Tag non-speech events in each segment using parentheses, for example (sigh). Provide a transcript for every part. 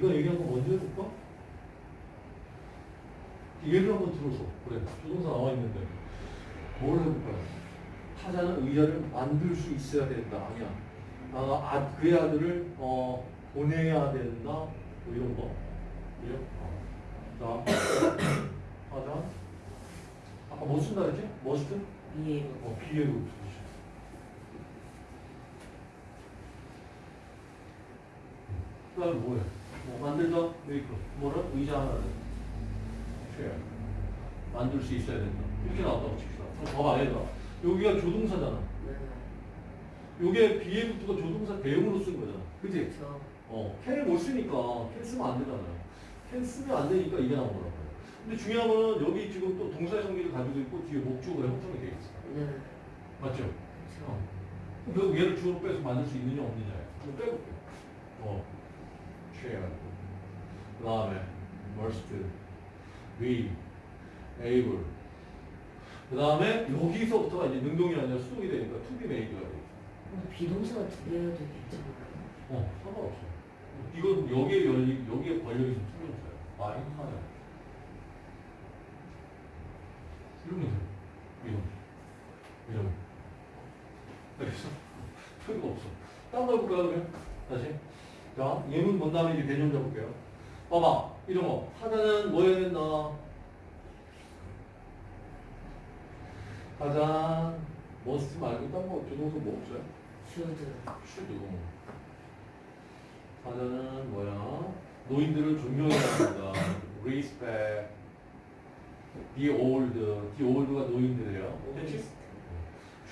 네가 얘기한 거 먼저 해볼까? 예를 한번 들어줘. 그래. 조동사 나와 있는데. 뭘 해볼까요? 타자는 의자를 만들 수 있어야 된다. 아니야. 아, 아, 그의 아들을 어, 보내야 된다. 뭐 이런 거. 그죠? 어. 자, (coughs) 타자. 아까 뭐 쓴다 그랬지? 머스트? 이해로. 어, 비예로. 그 다음에 뭐야? 뭐 만들다? 메이크. 뭐라? 의자 하나를. 쉐어. 만들 수 있어야 된다. 이렇게 나왔다고 칩시다. 그럼 봐봐, 얘들아. 여기가 조동사잖아. 네. 요게 비에부터가 조동사 대용으로 쓴 거잖아. 그지? 어, 캔을 못 쓰니까 캔 쓰면 안 되잖아요. 캔 쓰면 안 되니까 이게 나온 거라고요. 근데 중요한 거는 여기 지금 또 동사의 성질을 가지고 있고 뒤에 목적으로 형성이 되어 있어. 네. 맞죠? 그렇죠. 어. 결국 얘를 주어로 빼서 만들 수 있느냐 없느냐예요. 그럼 빼볼게요. 어, share. 그 다음에 must, be, able. 그 다음에 여기서부터가 이제 능동이 아니라 수동이 되니까 to be made가 돼. 근데 비동사가 두 개여도 괜찮아요. 어, 상관없어. 이건 여기에 열리, 여기에 걸려있는 투명사예요. 많이 하나요. 이러면 돼요. 이런. 이런. 알겠어? 소리가 없어. 딴거 해볼까요, 그러면? 다시. 자, 예문 본 다음에 이제 개념 잡을게요. 봐봐. 이런 거. 하자는 뭐 해야 된다? 하자, must 말고 딴 거, 조동사 뭐 없어요? should. should. 하자는 뭐야? 노인들을 존경해야 합니다. respect. the old. the old가 노인들이에요.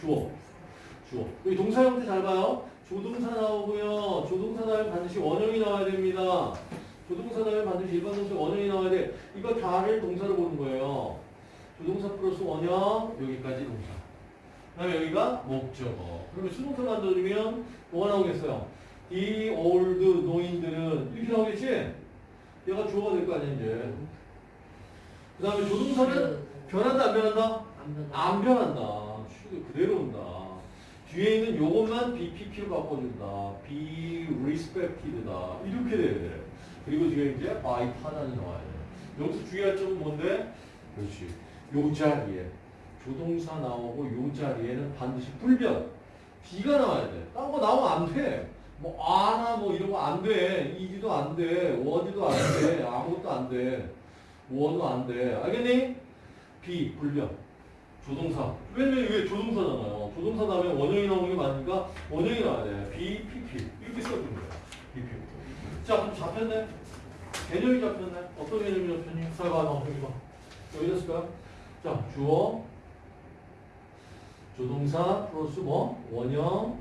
주어. 주어. 여기 동사 형태 잘 봐요. 조동사 나오고요. 조동사 다음에 반드시 원형이 나와야 됩니다. 조동사 다음에 반드시 일반 동사 원형이 나와야 돼. 이거 다를 동사로 보는 거예요. 조동사 플러스 원형 여기까지 동사. 그 다음에 여기가 목적어. 그러면 수동사 만들어주면 뭐가 나오겠어요? 이 old 노인들은 이렇게 나오겠지? 얘가 주어가 될 거 아니야 이제. 그 다음에 조동사는 변한다 안 변한다? 안 변하. 안 변한다. 그대로 온다. 뒤에 있는 요것만 BPP로 바꿔준다. be respected다. 이렇게 돼야 돼. 그리고 뒤에 이제 by 타단이 나와야 돼. 여기서 주의할 점은 뭔데? 그렇지. 요 자리에 조동사 나오고 요 자리에는 반드시 불변. B가 나와야 돼. 딴 거 나오면 안 돼. 뭐 아나 뭐 이런 거 안 돼. 이지도 안 돼. 워드도 안 돼. 아무것도 안 돼. 워도 안 돼. 알겠니? B 불변. 조동사. 왜냐면 이게 조동사잖아요. 조동사 다음에 원형이 나오는 게 많으니까 원형이 나와야 돼. B, PP. 이렇게 써주는 거야. BP. 자, 그럼 잡혔네? 개념이 잡혔네? 어떤 개념이 잡혔니? 잘 봐, 너 여기 봐. 여기 됐을까요? 자, 주어. 조동사 플러스 뭐? 원형.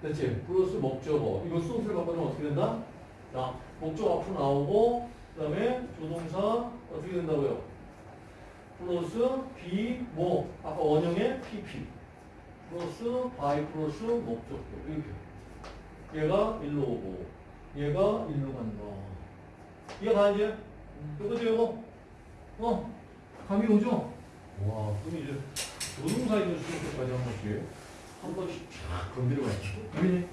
됐지? 플러스 목적어. 이거 수동태를 바꿔주면 어떻게 된다? 자, 목적 앞으로 나오고, 그 다음에 조동사 어떻게 된다고요? 플러스 be 뭐 아까 원형의 PP 플러스 by 플러스 목적격 이렇게. 얘가 일로 오고 얘가 일로 간다. 이해 가이제 이거죠 이거? 어? 감이 오죠? 와 그럼 이제 조동사 있는 수준까지 한 번씩. 한 번씩 쫙 건드려 가지고 그러니